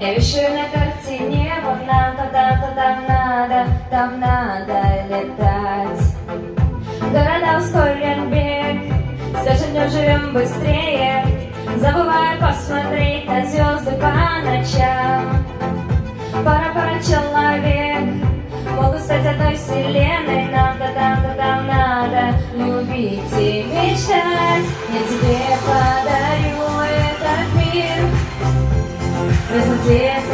Я вещаю на картине, вот нам-то там-то там надо, там надо летать. Города ускорен бег, скажем, днем живем быстрее, забывая посмотреть на звезды по ночам. Пара-пара человек, могут стать одной вселенной, fazer.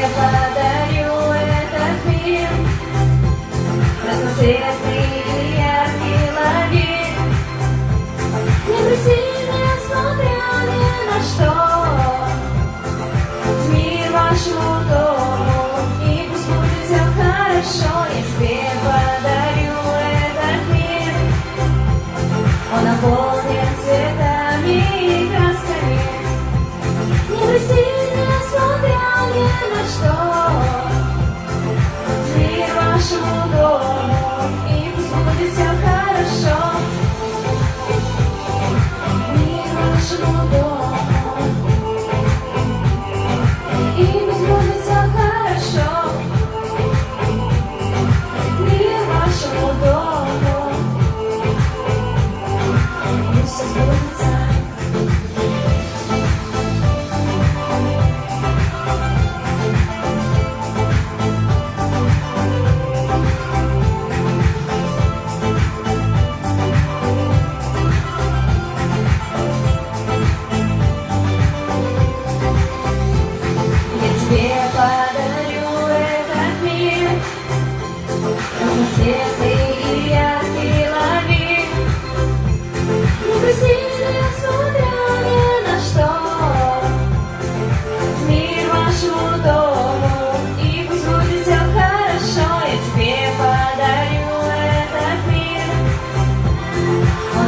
тебе подарю этот мир. Разноцветный и яркий Не грусти, несмотря ни на что. Мир ваш дом И пусть будет все хорошо. Я тебе подарю этот мир. Он наполнен цветами и красками. Не грусти,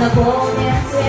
Na go.